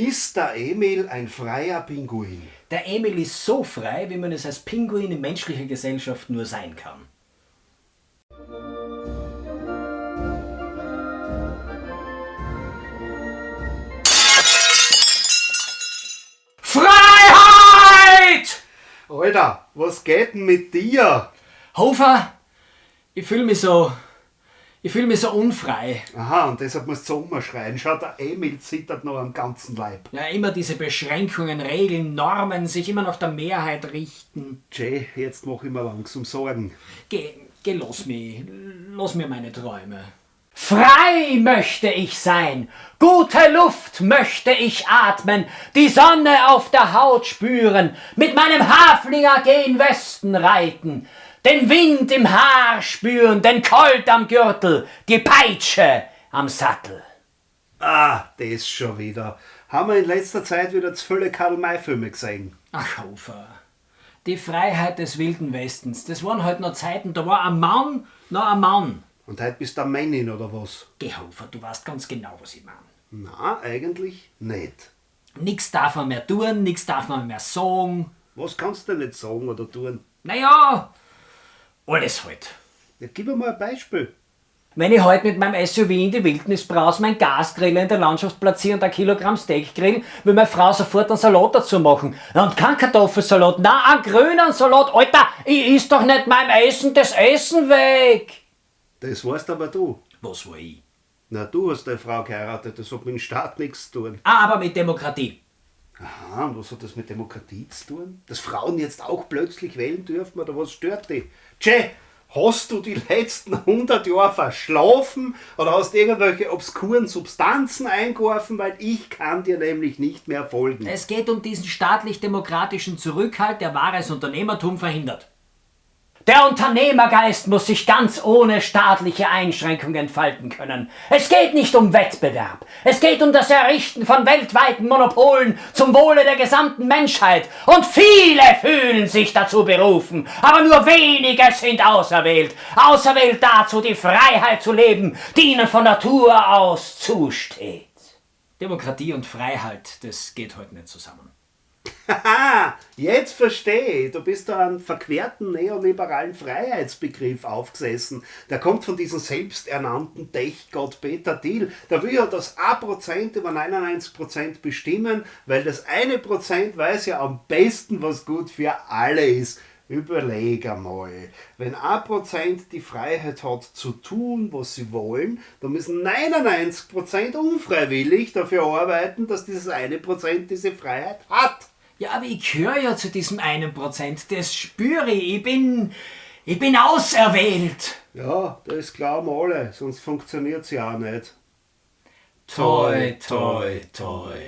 Ist der Emil ein freier Pinguin? Der Emil ist so frei, wie man es als Pinguin in menschlicher Gesellschaft nur sein kann. Freiheit! Alter, was geht denn mit dir? Hofer, ich fühle mich so. Ich fühle mich so unfrei. Aha, und deshalb musst du so umschreien. Schau, der Emil zittert noch am ganzen Leib. Ja, immer diese Beschränkungen, Regeln, Normen, sich immer nach der Mehrheit richten. Jay, jetzt mach ich mir langsam Sorgen. Geh, geh, lass mich. Lass mir meine Träume. Frei möchte ich sein, gute Luft möchte ich atmen, die Sonne auf der Haut spüren, mit meinem Haflinger gen Westen reiten, den Wind im Haar spüren, den Colt am Gürtel, die Peitsche am Sattel. Ah, das schon wieder. Haben wir in letzter Zeit wieder zu viele Karl-May-Filme gesehen. Ach, Hofer, die Freiheit des Wilden Westens, das waren halt noch Zeiten, da war ein Mann noch ein Mann. Und heute bist du ein Männin oder was? Geh, Hofer, du weißt ganz genau, was ich meine. Na, eigentlich nicht. Nix darf man mehr tun, nix darf man mehr sagen. Was kannst du denn nicht sagen oder tun? Naja, alles halt. Ja, gib mir mal ein Beispiel. Wenn ich heute mit meinem SUV in die Wildnis brause, mein Gasgrill in der Landschaft platziere und ein Kilogramm Steak grill, will meine Frau sofort einen Salat dazu machen. Und kein Kartoffelsalat, na, einen grünen Salat. Alter, ich iss doch nicht meinem Essen das Essen weg. Das weißt aber du. Was war ich? Na, du hast deine Frau geheiratet, das hat mit dem Staat nichts zu tun. Ah, aber mit Demokratie. Aha, und was hat das mit Demokratie zu tun? Dass Frauen jetzt auch plötzlich wählen dürfen oder was stört dich? Tschä, hast du die letzten 100 Jahre verschlafen oder hast irgendwelche obskuren Substanzen eingeworfen, weil ich kann dir nämlich nicht mehr folgen. Es geht um diesen staatlich-demokratischen Zurückhalt, der wahres Unternehmertum verhindert. Der Unternehmergeist muss sich ganz ohne staatliche Einschränkung entfalten können. Es geht nicht um Wettbewerb. Es geht um das Errichten von weltweiten Monopolen zum Wohle der gesamten Menschheit. Und viele fühlen sich dazu berufen. Aber nur wenige sind auserwählt. Auserwählt dazu, die Freiheit zu leben, die ihnen von Natur aus zusteht. Demokratie und Freiheit, das geht heute nicht zusammen. Haha, jetzt verstehe ich. Du bist da einen verquerten neoliberalen Freiheitsbegriff aufgesessen. Der kommt von diesem selbsternannten Tech-Gott Peter Thiel. Der will ja das 1% über 99% bestimmen, weil das eine Prozent weiß ja am besten, was gut für alle ist. Überleg einmal, wenn 1% die Freiheit hat zu tun, was sie wollen, dann müssen 99% unfreiwillig dafür arbeiten, dass dieses eine Prozent diese Freiheit hat. Ja, aber ich gehöre ja zu diesem einen Prozent. Das spüre ich. Ich bin, ich bin auserwählt. Ja, das glauben alle, sonst funktioniert es ja auch nicht. Toi, toi, toi.